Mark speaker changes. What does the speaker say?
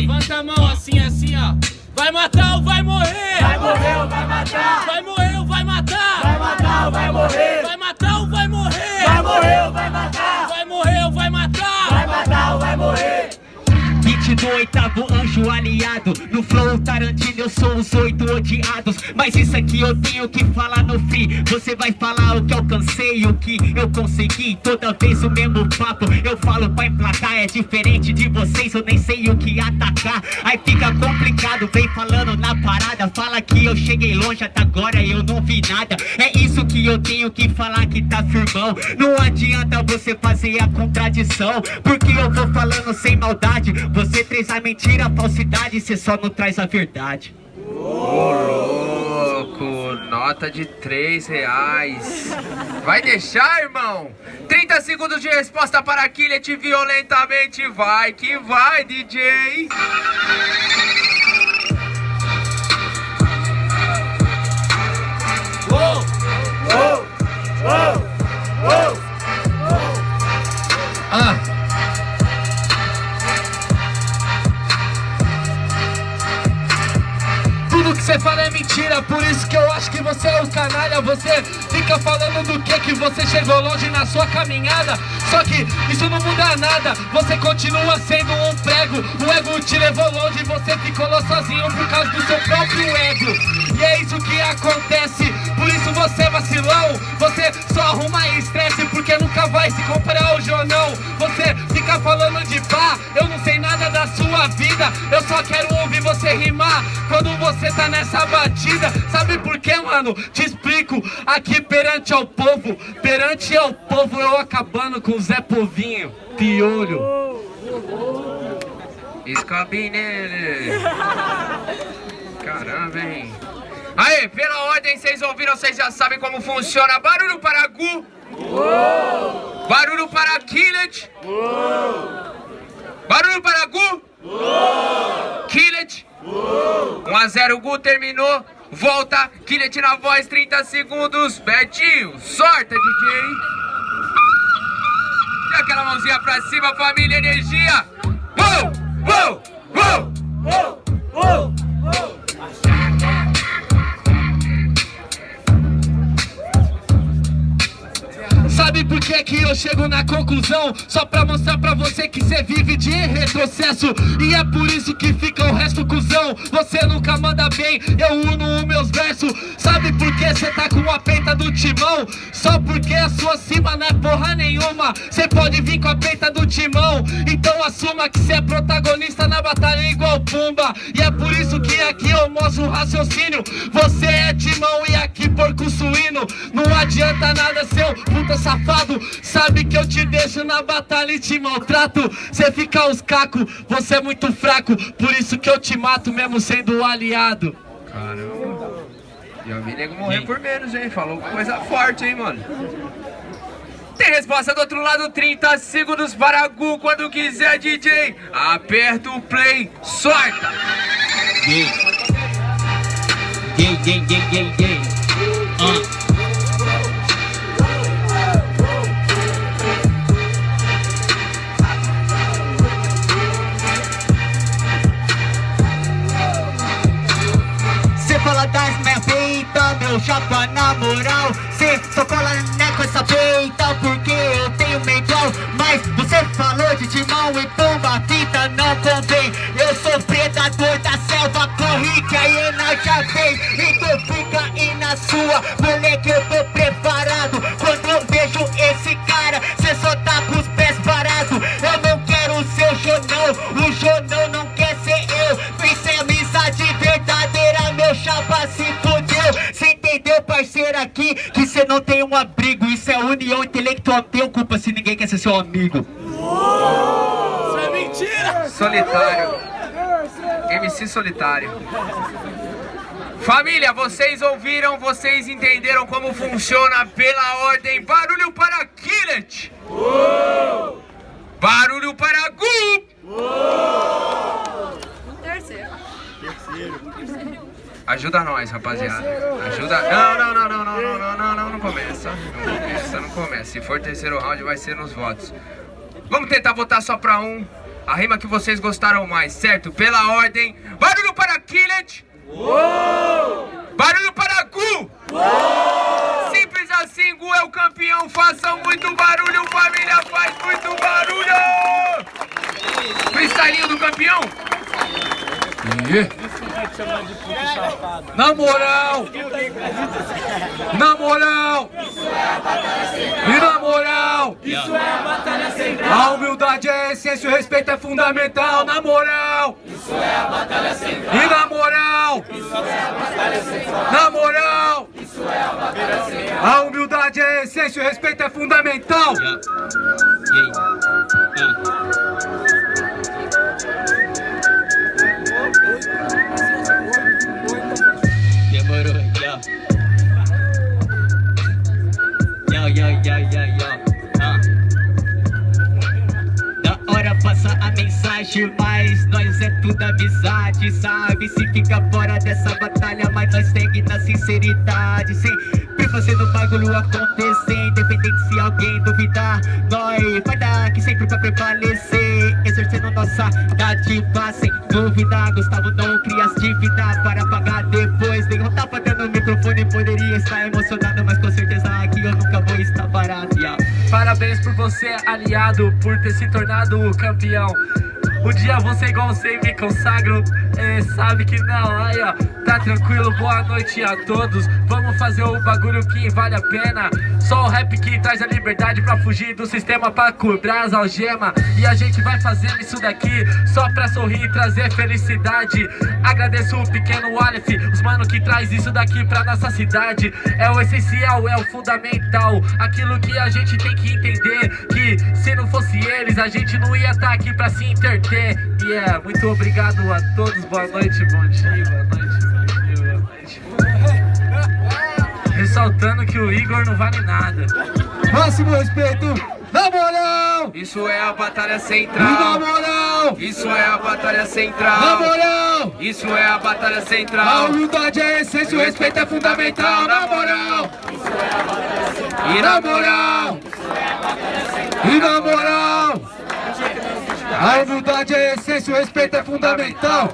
Speaker 1: levanta a mão assim, assim, ó. Vai matar ou vai morrer?
Speaker 2: Vai morrer ou vai matar?
Speaker 1: Vai morrer ou vai matar?
Speaker 2: Vai matar ou vai morrer?
Speaker 1: Vai matar ou vai morrer?
Speaker 2: Vai morrer ou vai matar?
Speaker 1: Vai morrer ou vai matar?
Speaker 2: Vai matar ou vai morrer?
Speaker 3: 28 anjo aliado. No flow Tarantino eu sou os oito odiados. Mas isso aqui eu tenho que falar no free. Você vai falar o que alcancei, o que eu consegui. Toda vez o mesmo papo. Eu falo pra emplacar É diferente de vocês, eu nem sei o que atacar. Aí fica complicado, vem falando na parada. Fala que eu cheguei longe até agora eu não vi nada. É isso que eu tenho que falar que tá firmão. Não adianta você fazer a contradição Porque eu vou falando sem maldade. Você traz a mentira, a falsidade Você só não traz a verdade
Speaker 4: Ô louco, nota de 3 reais. Vai deixar, irmão? 30 segundos de resposta para Killet violentamente. Vai que vai, DJ.
Speaker 1: Ah. Tudo que você fala é mentira, por isso que eu acho que você é o canalha. Você fica falando do que que você chegou longe na sua caminhada. Só que isso não muda nada, você continua sendo um prego. O ego te levou longe, você ficou lá sozinho por causa do seu próprio ego. E é isso que acontece, por isso você é vacilão. Você só arruma estresse porque nunca vai se comparar hoje ou não. Você fica falando de pá, eu não sei nada da sua vida. Eu só quero você tá nessa batida Sabe por quê, mano? Te explico Aqui perante ao povo Perante ao povo eu acabando com o Zé Povinho Piolho
Speaker 4: Escabe nele. Caramba, hein? Aê, pela ordem, vocês ouviram, vocês já sabem como funciona. Barulho para Gu. Barulho para Killet. Barulho para Gu. Killet. 1 a 0 Gu terminou. Volta, Killet na voz, 30 segundos. Betinho, sorta, DJ. E aquela mãozinha pra cima, família, energia. Uou, uou.
Speaker 1: Que eu chego na conclusão? Só pra mostrar pra você que cê vive de retrocesso E é por isso que fica o resto cuzão Você nunca manda bem, eu uno os meus versos Sabe por que cê tá com a peita do timão? Só porque a sua cima não é porra nenhuma Cê pode vir com a peita do timão Então assuma que cê é protagonista na batalha igual Pumba E é por isso que aqui eu mostro o raciocínio. Você é timão e aqui porco suíno. Não adianta nada seu puta safado. Sabe que eu te deixo na batalha e te maltrato. Cê fica os cacos, você é muito fraco. Por isso que eu te mato mesmo sendo aliado.
Speaker 4: Caramba. Já vi nego morrer por menos, hein? Falou coisa forte, hein, mano? Resposta do outro lado, 30 segundos para Gu quando quiser, DJ. Aperta o play, sorta.
Speaker 3: Yeah. Yeah, yeah, yeah, yeah, yeah. Uh. Fala das minha peita, meu chapa na moral Cê só cola né com essa peita na sua, moleque eu tô preparado Quando eu vejo esse cara, cê só tá com os pés parados Eu não quero o seu jornal, o jornal não quer ser eu é amizade verdadeira, meu chapa se fudeu Cê entendeu, parceiro, aqui, que cê não tem um abrigo Isso é união intelectual, tem culpa se ninguém quer ser seu amigo
Speaker 1: Isso é mentira!
Speaker 4: Solitário. MC Solitário. Família, vocês ouviram, vocês entenderam como funciona pela ordem. Barulho para Killet. Barulho para Gu.
Speaker 5: Terceiro.
Speaker 4: Ajuda nós, rapaziada. Ajuda. Não, não, não, não, não, não, não, não, não, não começa. Não começa, não começa. Se for terceiro round, vai ser nos votos. Vamos tentar votar só pra um. a rima que vocês gostaram mais, certo? Pela ordem, barulho para Killet! Barulho para Gu! Simples assim, Gu é o campeão, façam muito barulho, família faz muito barulho! Freestylinho do campeão!
Speaker 1: Na moral! Na moral! E moral!
Speaker 2: Isso é a batalha central.
Speaker 1: A humildade é a essência, o respeito é fundamental, na moral!
Speaker 2: Isso é a batalha central.
Speaker 1: E na moral! Na moral! A humildade é a essência, o respeito é fundamental!
Speaker 3: Demorou, yo. Yo, yo, yo, yo, yo. Passa a mensagem, mas nós é tudo amizade, sabe? Se fica fora dessa batalha, mas nós segue na sinceridade, sempre fazendo o bagulho acontecer, independente se alguém duvidar, nós vai dar aqui sempre pra prevalecer, exercendo nossa dádiva, sem dúvida, Gustavo não cria as dívidas para pagar depois, nenhum tapa
Speaker 1: Parabéns por você, aliado, por ter se tornado o campeão. Um dia você igual você me consagro, é, sabe que não, aí ó, tá tranquilo, boa noite a todos. Vamos fazer o bagulho que vale a pena. Só o rap que traz a liberdade pra fugir do sistema, pra cobrar as algemas. E a gente vai fazendo isso daqui só pra sorrir e trazer felicidade. Agradeço o pequeno Aleph, os mano que traz isso daqui pra nossa cidade. É o essencial, é o fundamental. Aquilo que a gente tem que entender. Que se não fosse eles, a gente não ia estar aqui pra se interter. E é, muito obrigado a todos. Boa noite, bom dia, boa noite, Igor não vale nada. Máximo respeito, na moral!
Speaker 4: Isso é a batalha
Speaker 1: Na
Speaker 4: central!
Speaker 1: moral!
Speaker 4: Isso é a batalha
Speaker 1: Na
Speaker 4: central!
Speaker 1: moral!
Speaker 4: Isso é a batalha
Speaker 1: A
Speaker 4: central!
Speaker 1: humildade é a essência, o respeito é fundamental. Na moral!
Speaker 4: E
Speaker 1: Na moral! E na moral! A humildade é a essência, o respeito é fundamental.